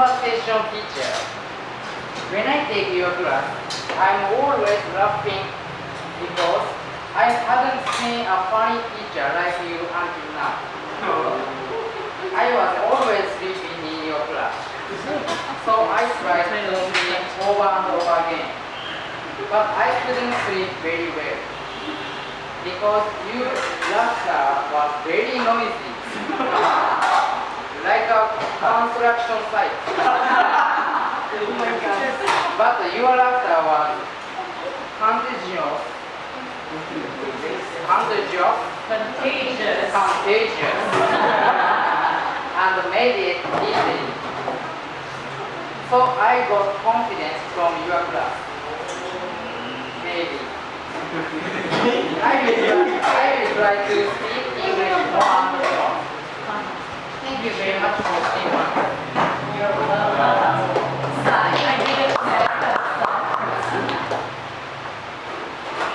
conversation teacher. When I take your class, I'm always laughing because I haven't seen a funny teacher like you until now. I was always sleeping in your class. So I tried to sleep over and over again. But I couldn't sleep very well. Because your laughter was very noisy. like a construction site. But your laughter was contagious. Contagious. Contagious. Contagious. and made it easy. So I got confidence from your class. Maybe. I will, I will try to speak 啓発をしています。